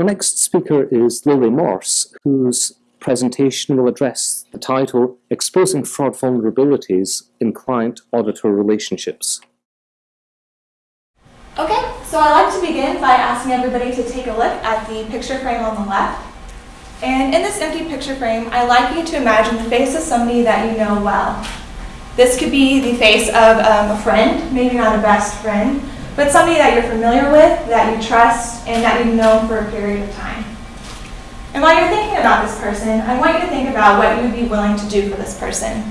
Our next speaker is Lily Morse, whose presentation will address the title Exposing Fraud Vulnerabilities in Client-Auditor Relationships. Okay, so I'd like to begin by asking everybody to take a look at the picture frame on the left. And in this empty picture frame, I'd like you to imagine the face of somebody that you know well. This could be the face of um, a friend, maybe not a best friend, but somebody that you're familiar with, that you trust, and that you've known for a period of time. And while you're thinking about this person, I want you to think about what you would be willing to do for this person.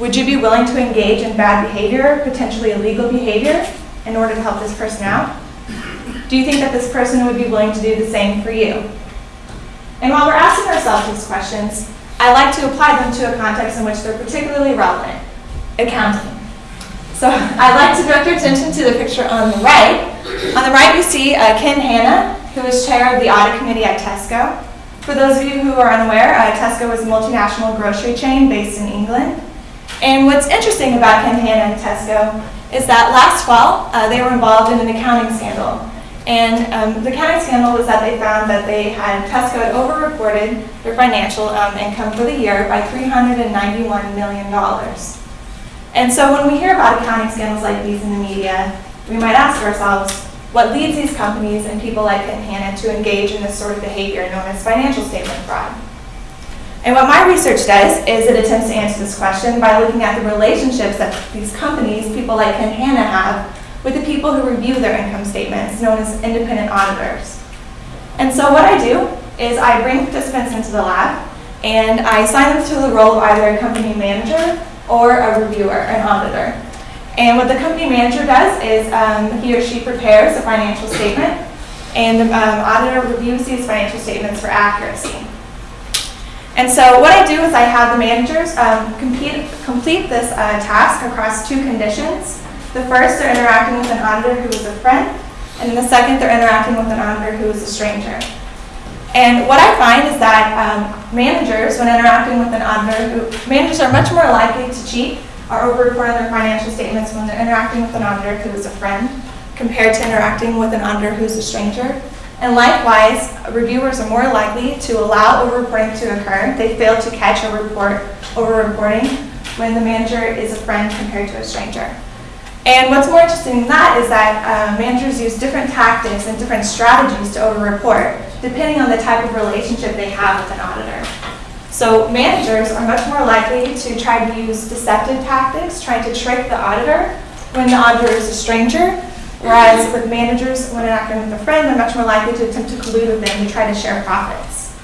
Would you be willing to engage in bad behavior, potentially illegal behavior, in order to help this person out? Do you think that this person would be willing to do the same for you? And while we're asking ourselves these questions, I like to apply them to a context in which they're particularly relevant, accounting. So I'd like to direct your attention to the picture on the right. On the right, you see uh, Ken Hanna, who is chair of the audit committee at Tesco. For those of you who are unaware, uh, Tesco is a multinational grocery chain based in England. And what's interesting about Ken Hanna and Tesco is that last fall, uh, they were involved in an accounting scandal. And um, the accounting scandal was that they found that they had, Tesco had over-reported their financial um, income for the year by $391 million. And so when we hear about accounting scandals like these in the media, we might ask ourselves, what leads these companies and people like Ken Hanna to engage in this sort of behavior known as financial statement fraud? And what my research does is it attempts to answer this question by looking at the relationships that these companies, people like Ken Hanna have, with the people who review their income statements, known as independent auditors. And so what I do is I bring participants into the lab and I assign them to the role of either a company manager or a reviewer, an auditor. And what the company manager does is um, he or she prepares a financial statement and the um, auditor reviews these financial statements for accuracy. And so what I do is I have the managers um, compete, complete this uh, task across two conditions. The first, they're interacting with an auditor who is a friend, and the second, they're interacting with an auditor who is a stranger. And what I find is that um, managers, when interacting with an auditor, who, managers are much more likely to cheat or over-report their financial statements when they're interacting with an auditor who is a friend compared to interacting with an auditor who's a stranger. And likewise, reviewers are more likely to allow over-reporting to occur. They fail to catch or report over-reporting when the manager is a friend compared to a stranger. And what's more interesting than that is that uh, managers use different tactics and different strategies to over-report depending on the type of relationship they have with an auditor. So managers are much more likely to try to use deceptive tactics, trying to trick the auditor when the auditor is a stranger, whereas with managers, when acting with a friend, they're much more likely to attempt to collude with them to try to share profits.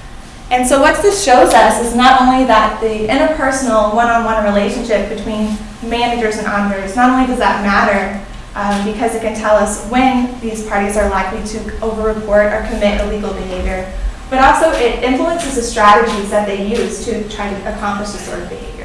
And so what this shows us is not only that the interpersonal one-on-one -on -one relationship between managers and auditors, not only does that matter um, because it can tell us when these parties are likely to over-report or commit illegal behavior, but also it influences the strategies that they use to try to accomplish this sort of behavior.